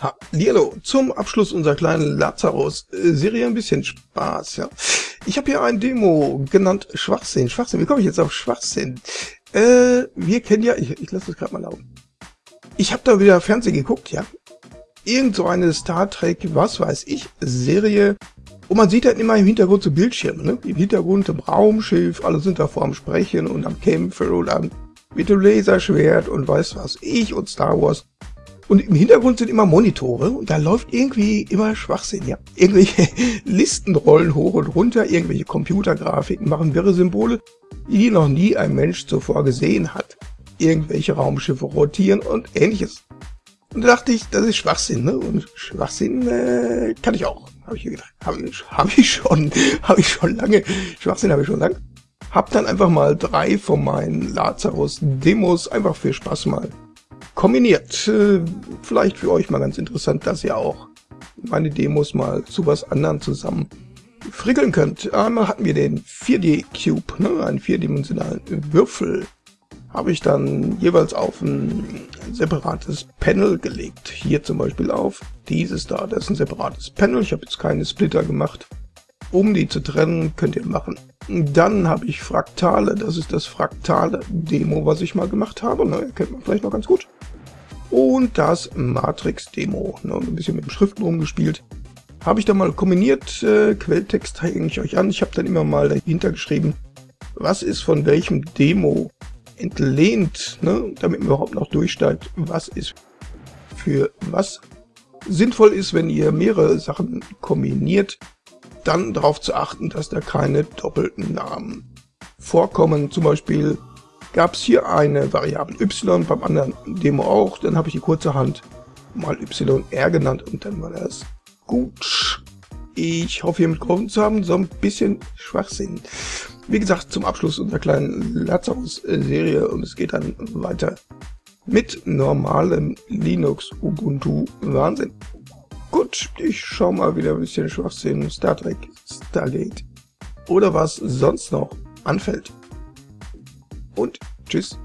Hallo, zum Abschluss unserer kleinen Lazarus-Serie ein bisschen Spaß, ja. Ich habe hier ein Demo genannt Schwachsinn. Schwachsinn, wie komme ich jetzt auf Schwachsinn? Äh, wir kennen ja, ich, ich lasse das gerade mal laufen. Ich habe da wieder Fernsehen geguckt, ja. Irgend so eine Star Trek, was weiß ich, Serie. Und man sieht dann immer im Hintergrund so Bildschirme, ne? Im Hintergrund im Raumschiff, alle sind da vor am Sprechen und am Kämpfen und am mit dem Laserschwert und weiß was ich und Star Wars. Und im Hintergrund sind immer Monitore und da läuft irgendwie immer Schwachsinn, ja. Irgendwelche Listen rollen hoch und runter, irgendwelche Computergrafiken machen wirre Symbole, die noch nie ein Mensch zuvor gesehen hat. Irgendwelche Raumschiffe rotieren und ähnliches. Und da dachte ich, das ist Schwachsinn, ne? Und Schwachsinn äh, kann ich auch. Habe ich gedacht. Habe ich, hab ich schon, habe ich schon lange. Schwachsinn habe ich schon lange. Hab dann einfach mal drei von meinen Lazarus-Demos einfach für Spaß mal kombiniert. Äh, vielleicht für euch mal ganz interessant, dass ihr auch meine Demos mal zu was anderem zusammen frickeln könnt. Einmal hatten wir den 4D-Cube, ne, einen vierdimensionalen Würfel. Habe ich dann jeweils auf ein separates Panel gelegt. Hier zum Beispiel auf dieses da, das ist ein separates Panel. Ich habe jetzt keine Splitter gemacht. Um die zu trennen, könnt ihr machen. Dann habe ich Fraktale, das ist das fraktale Demo, was ich mal gemacht habe. Ne, kennt man vielleicht noch ganz gut. Und das Matrix-Demo, ne, ein bisschen mit dem Schriften rumgespielt. Habe ich dann mal kombiniert, äh, Quelltext zeige ich euch an. Ich habe dann immer mal dahinter geschrieben, was ist von welchem Demo entlehnt, ne, damit man überhaupt noch durchsteigt, was ist für was sinnvoll ist, wenn ihr mehrere Sachen kombiniert dann darauf zu achten, dass da keine doppelten Namen vorkommen. Zum Beispiel gab es hier eine Variable y, beim anderen Demo auch. Dann habe ich die kurzerhand mal yr genannt und dann war das gut. Ich hoffe, hiermit geholfen zu haben. So ein bisschen Schwachsinn. Wie gesagt, zum Abschluss unserer kleinen Lazarus-Serie und es geht dann weiter mit normalem Linux Ubuntu Wahnsinn. Gut, ich schau mal wieder ein bisschen Schwachsinn, Star Trek, Stargate oder was sonst noch anfällt. Und tschüss.